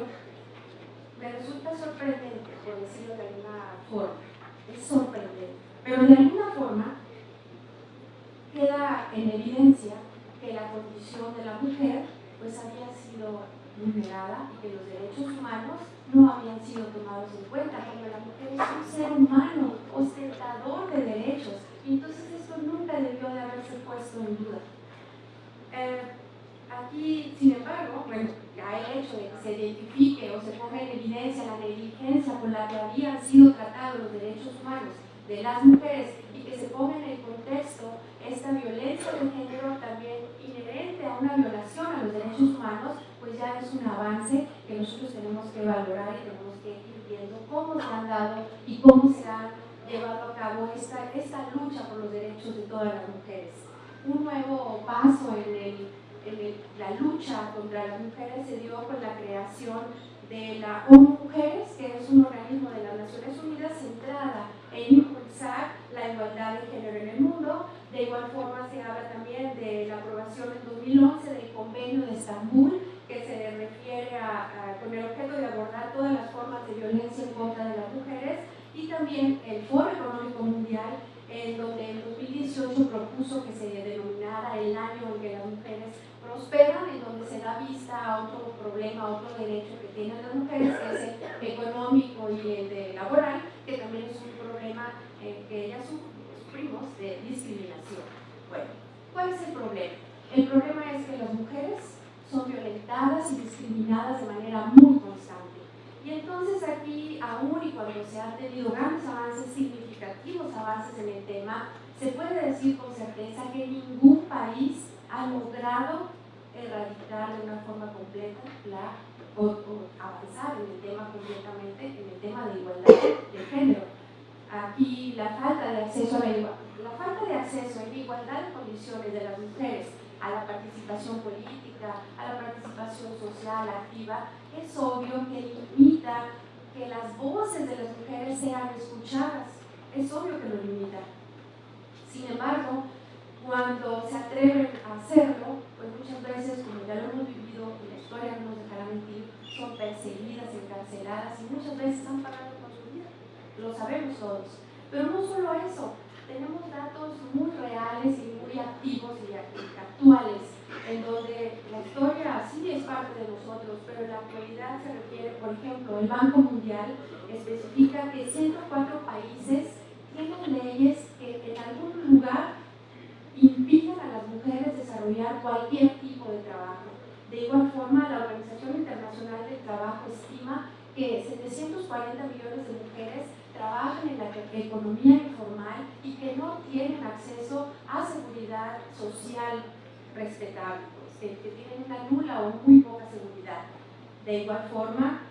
S4: me resulta sorprendente, por decirlo de alguna forma. Es sorprendente. Pero de alguna forma queda en evidencia que la condición de la mujer pues había sido vulnerada y que los derechos humanos no habían sido tomados en cuenta, porque la mujer es un ser humano, ostentador de derechos, y entonces esto nunca debió de haberse puesto en duda. Eh, aquí, sin embargo, bueno, el hecho de que se identifique o se ponga en evidencia la negligencia con la que habían sido tratados los derechos humanos de las mujeres y que se ponga en el contexto esta violencia de género también inherente a una violación a los derechos humanos, pues ya es un avance que nosotros tenemos que valorar y tenemos que ir viendo cómo se han dado y cómo se ha llevado a cabo esta, esta lucha por los derechos de todas las mujeres. Un nuevo paso en, el, en la lucha contra las mujeres se dio con la creación de la ONU Mujeres, que es un organismo de las Naciones Unidas centrada en impulsar la igualdad de género en el mundo. De igual forma se habla también de la aprobación en 2011 del convenio de Estambul, que se refiere a, con el objeto de abordar todas las formas de violencia en contra de las mujeres, y también el Foro Económico Mundial, en donde en 2018 propuso que se denominara el año en que las mujeres prosperan, en donde se da vista a otro problema, a otro derecho que tienen las mujeres, que es el económico y el laboral, que también es un problema eh, que ellas sufrimos de discriminación. Bueno, ¿cuál es el problema? El problema es que las mujeres son violentadas y discriminadas de manera muy. Y entonces aquí, aún y cuando se han tenido grandes avances, significativos avances en el tema, se puede decir con certeza que ningún país ha logrado erradicar de una forma completa la, o, avanzar en el tema completamente, en el tema de igualdad de género. Aquí la falta de acceso a la, falta de acceso igualdad de condiciones de las mujeres a la participación política, a la participación social activa, es obvio que limita que las voces de las mujeres sean escuchadas. Es obvio que lo limita. Sin embargo, cuando se atreven a hacerlo, pues muchas veces, como ya lo hemos vivido y la historia no nos dejará mentir, son perseguidas, encarceladas y muchas veces están pagando con su vida. Lo sabemos todos. Pero no solo eso, tenemos datos muy reales y muy activos y actuales, en donde la historia sí es parte de nosotros, pero en la actualidad se refiere, por ejemplo, el Banco Mundial especifica que 104 países tienen leyes que en algún lugar impidan a las mujeres desarrollar cualquier tipo de trabajo. De igual forma, la Organización Internacional del Trabajo estima que 740 millones de mujeres trabajan en la economía informal y que no tienen acceso a seguridad social respetable, pues, que, tienen una nula o muy poca seguridad. De igual forma,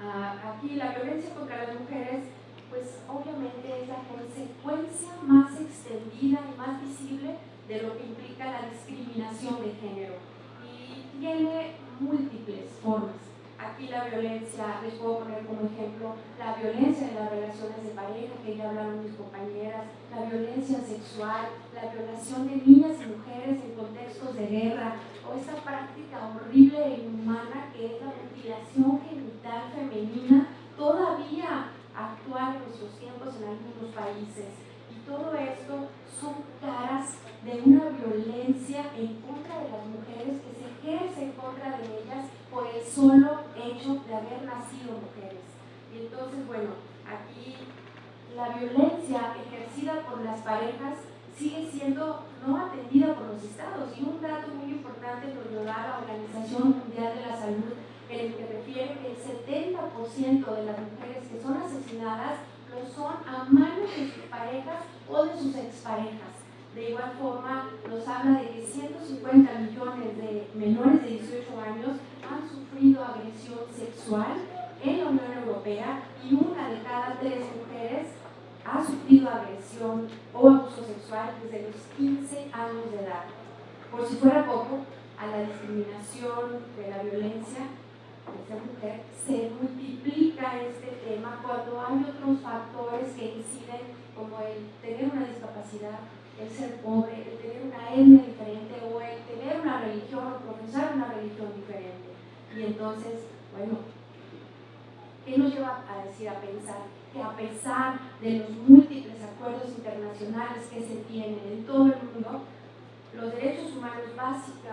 S4: ah, aquí la violencia contra las mujeres pues obviamente es la consecuencia más extendida y más visible de lo que implica la discriminación de género y tiene múltiples formas. Aquí la violencia, les puedo poner como ejemplo, la violencia en las relaciones de pareja, que ya hablaron mis compañeras, la violencia sexual, la violación de niñas y mujeres en contextos de guerra, o esta práctica horrible e inhumana que es la mutilación genital femenina, todavía actual en nuestros tiempos en algunos países. Y todo esto son caras de una violencia en contra de las mujeres que se ejerce en contra de ellas por el solo hecho de haber nacido mujeres. Y entonces, bueno, aquí la violencia ejercida por las parejas sigue siendo no atendida por los estados. Y un dato muy importante nos lo da la Organización Mundial de la Salud en el que refiere que el 70% de las mujeres que son asesinadas lo son a manos de sus parejas o de sus exparejas. De igual forma, nos habla de que 150 millones de menores de 18 años han sufrido agresión sexual en la Unión Europea y una de cada tres mujeres ha sufrido agresión o abuso sexual desde los 15 años de edad. Por si fuera poco, a la discriminación, de la violencia, esa mujer, se multiplica este tema cuando hay otros factores que inciden como el tener una discapacidad, el ser pobre, el tener una etnia diferente o el tener una religión o profesar una religión diferente. Y entonces, bueno, ¿qué nos lleva a decir, a pensar que a pesar de los múltiples acuerdos internacionales que se tienen en todo el mundo, los derechos humanos básicos,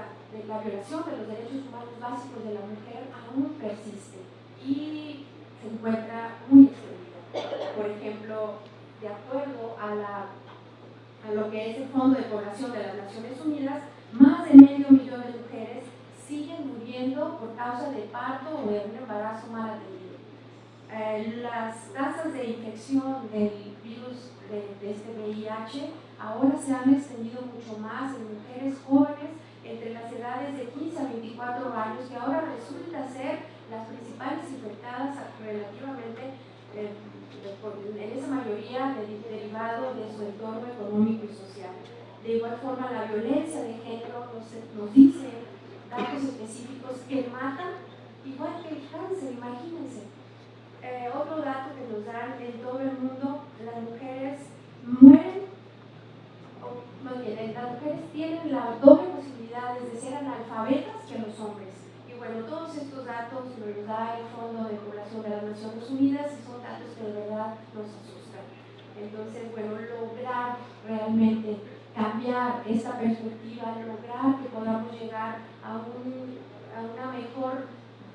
S4: la violación de los derechos humanos básicos de la mujer aún persiste y se encuentra muy extendida. Por ejemplo, de acuerdo a, a lo que es el Fondo de Población de las Naciones Unidas, más de medio millón de mujeres siguen muriendo por causa de parto o de un embarazo mal atendido. Eh, las tasas de infección del virus de, de este VIH ahora se han extendido mucho más en mujeres jóvenes entre las edades de 15 a 24 años, que ahora resulta ser las principales infectadas relativamente, eh, en esa mayoría derivado de su entorno económico y social. De igual forma, la violencia de género nos, nos dice datos específicos que matan igual que el cáncer, imagínense. Eh, otro dato que nos dan en todo el mundo, las mujeres mueren más bien, las mujeres tienen la doble posibilidad de ser analfabetas que los hombres. Y bueno, todos estos datos los da el Fondo de Población de las Naciones Unidas y son datos que de verdad nos asustan. Entonces, bueno, lograr realmente cambiar esta perspectiva, lograr que podamos llegar a, un, a una mejor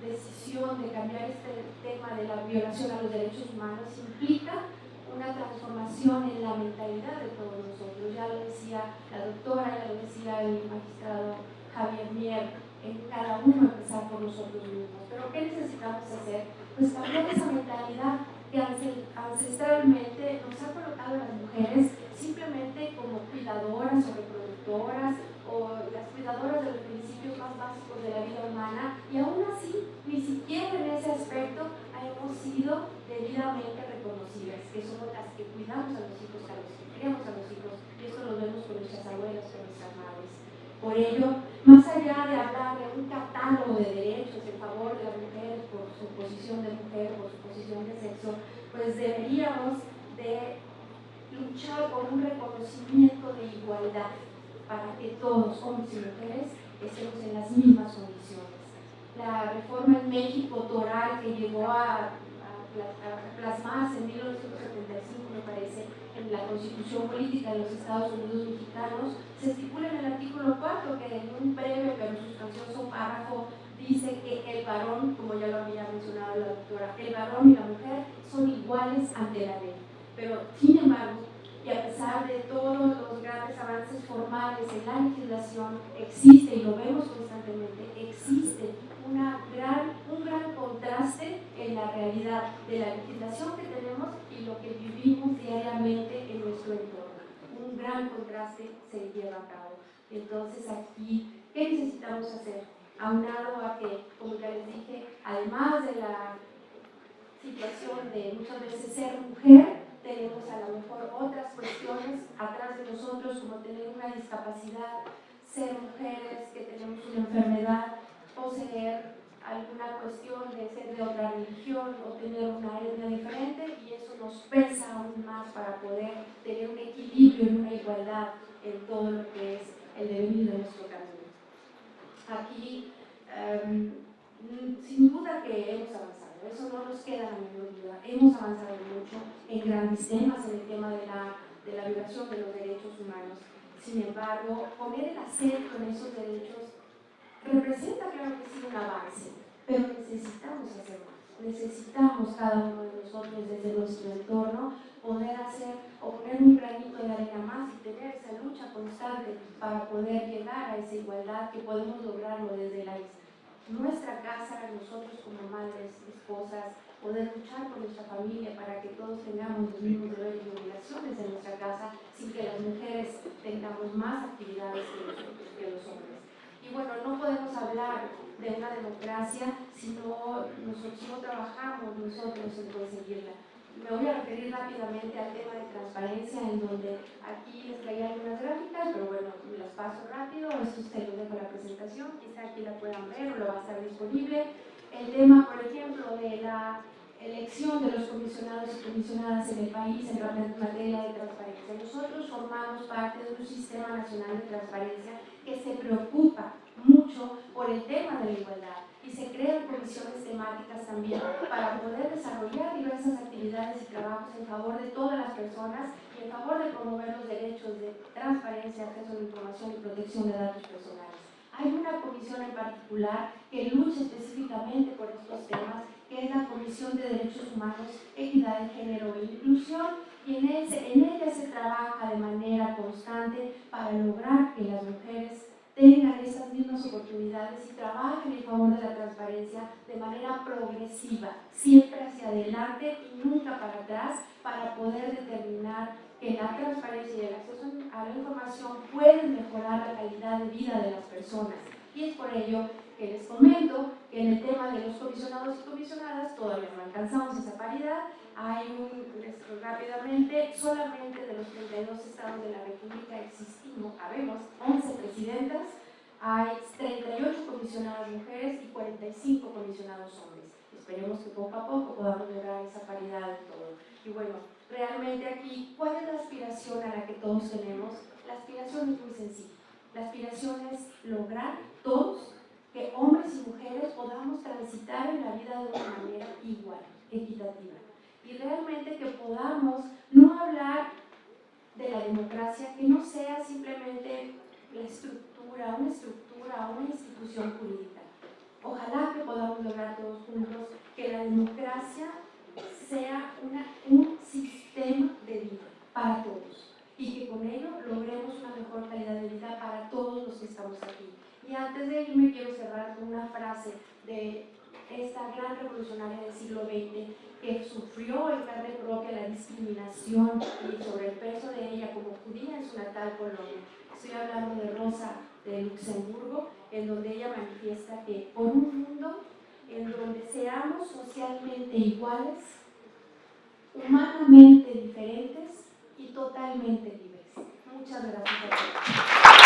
S4: decisión de cambiar este tema de la violación a los derechos humanos implica una transformación en la mentalidad de todos nosotros. Ya lo decía la doctora, ya lo decía el magistrado Javier Mier, en cada uno empezar por nosotros mismos. Pero ¿qué necesitamos hacer? Pues cambiar esa mentalidad que ancestralmente nos ha colocado a las mujeres simplemente como cuidadoras o reproductoras o las cuidadoras de los principios más básicos de la vida humana y aún así ni siquiera en ese aspecto hemos sido debidamente reconocidas, que somos las que cuidamos a los hijos, a los que criamos a los hijos, y esto lo vemos con nuestras abuelas, con nuestras madres. Por ello, más allá de hablar de un catálogo de derechos en favor de las mujeres por su posición de mujer, por su posición de sexo, pues deberíamos de luchar por un reconocimiento de igualdad para que todos, hombres y mujeres, estemos en las mismas condiciones. La reforma en México toral que llegó a, plasmarse en 1975, me parece, en la Constitución Política de los Estados Unidos Mexicanos, se estipula en el artículo 4 que en un breve pero sustancioso párrafo dice que el varón, como ya lo había mencionado la doctora, el varón y la mujer son iguales ante la ley. Pero, sin embargo, y a pesar de todos los grandes avances formales en la legislación, existe, y lo vemos constantemente, existe una gran, un gran contraste en la realidad de la legislación que tenemos y lo que vivimos diariamente en nuestro entorno. Un gran contraste se lleva a cabo. Entonces aquí, ¿qué necesitamos hacer? Aunado a que, como ya les dije, además de la situación de muchas veces ser mujer, tenemos a lo mejor otras cuestiones atrás de nosotros, como tener una discapacidad, ser mujeres que tenemos una enfermedad, poseer alguna cuestión de ser de otra religión o tener una etnia diferente y eso nos pesa aún más para poder tener un equilibrio y una igualdad en todo lo que es el devenir de nuestro camino. Aquí, em, sin duda que hemos avanzado eso no nos queda la menor duda. Hemos avanzado mucho en grandes temas, en el tema de la, de la violación de los derechos humanos. Sin embargo, poner el acento en esos derechos representa, claro que sí, un avance, pero necesitamos hacer más. Necesitamos cada uno de nosotros desde nuestro entorno poder hacer o poner un granito de arena más y tener esa lucha constante para poder llegar a esa igualdad que podemos lograrlo desde la nuestra casa, nosotros como madres, esposas, poder luchar por nuestra familia para que todos tengamos los mismos deberes y obligaciones en nuestra casa sin que las mujeres tengamos más actividades que los, que los hombres. Y bueno, no podemos hablar de una democracia si no, nosotros, no trabajamos nosotros en conseguirla. Me voy a referir rápidamente al tema de transparencia, en donde aquí les traía algunas gráficas, pero bueno, las paso rápido, esto se lo dejo la presentación, quizá aquí la puedan ver o lo va a estar disponible. El tema, por ejemplo, de la elección de los comisionados y comisionadas en el país en materia de transparencia. Nosotros formamos parte de un sistema nacional de transparencia que se preocupa mucho por el tema de la igualdad y se crean comisiones temáticas también para poder desarrollar diversas actividades y trabajos en favor de todas las personas y en favor de promover los derechos de transparencia, acceso a la información y protección de datos personales. Hay una comisión en particular que lucha específicamente por estos temas, que es la Comisión de Derechos Humanos, Equidad de Género e Inclusión, y en, ese, en ella se trabaja de manera constante para lograr que las mujeres tengan esas mismas oportunidades y trabajen en favor de transparencia de manera progresiva, siempre hacia adelante y nunca para atrás, para poder determinar que la transparencia y el acceso a la información pueden mejorar la calidad de vida de las personas. Y es por ello que les comento que en el tema de los comisionados y comisionadas todavía no alcanzamos esa paridad. Hay un, rápidamente, solamente de los 32 estados de la República existimos, habemos 11 presidentas, hay 38 comisionadas mujeres y 45 comisionados hombres. Esperemos que poco a poco podamos lograr esa paridad de todo. Y bueno, realmente aquí, ¿cuál es la aspiración a la que todos tenemos? La aspiración es muy sencilla. La aspiración es lograr todos que hombres y mujeres podamos transitar en la vida de una manera igual, equitativa. Y realmente que podamos no hablar de la democracia, que no sea simplemente la estructura, una estructura, una institución jurídica. Ojalá que podamos lograr todos juntos que la democracia sea una, un sistema de vida para todos y que con ello logremos una mejor calidad de vida para todos los que estamos aquí. Y antes de irme quiero cerrar con una frase de esta gran revolucionaria del siglo XX que sufrió en carne propia la discriminación y sobre el peso de ella como judía en su natal Polonia. Estoy hablando de Rosa de Luxemburgo, en donde ella manifiesta que por un mundo en donde seamos socialmente iguales, humanamente diferentes y totalmente libres. Muchas gracias a todos.